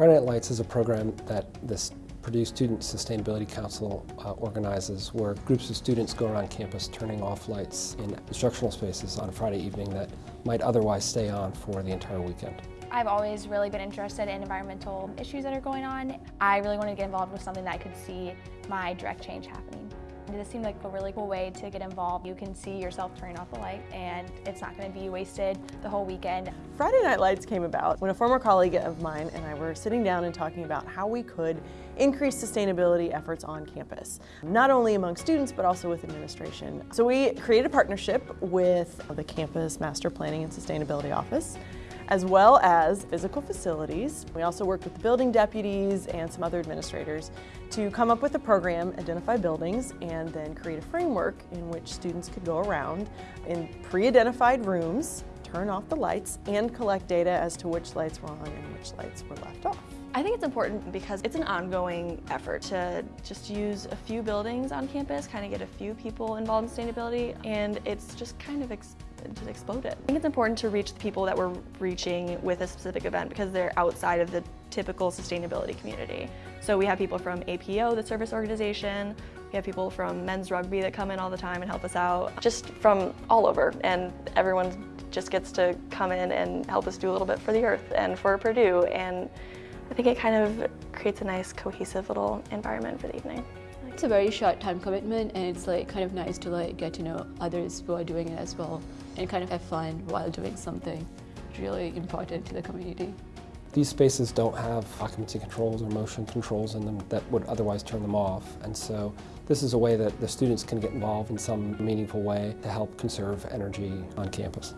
Friday Night Lights is a program that this Purdue Student Sustainability Council uh, organizes where groups of students go around campus turning off lights in instructional spaces on a Friday evening that might otherwise stay on for the entire weekend. I've always really been interested in environmental issues that are going on. I really wanted to get involved with something that I could see my direct change happening. This seemed like a really cool way to get involved. You can see yourself turning off the light and it's not going to be wasted the whole weekend. Friday Night Lights came about when a former colleague of mine and I were sitting down and talking about how we could increase sustainability efforts on campus, not only among students but also with administration. So we created a partnership with the Campus Master Planning and Sustainability Office as well as physical facilities. We also worked with the building deputies and some other administrators to come up with a program, identify buildings, and then create a framework in which students could go around in pre-identified rooms, turn off the lights, and collect data as to which lights were on and which lights were left off. I think it's important because it's an ongoing effort to just use a few buildings on campus, kind of get a few people involved in sustainability, and it's just kind of ex just exploded. I think it's important to reach the people that we're reaching with a specific event because they're outside of the typical sustainability community. So we have people from APO, the service organization, we have people from men's rugby that come in all the time and help us out, just from all over, and everyone just gets to come in and help us do a little bit for the earth and for Purdue. and I think it kind of creates a nice cohesive little environment for the evening. It's a very short time commitment and it's like kind of nice to like get to know others who are doing it as well and kind of have fun while doing something really important to the community. These spaces don't have occupancy controls or motion controls in them that would otherwise turn them off and so this is a way that the students can get involved in some meaningful way to help conserve energy on campus.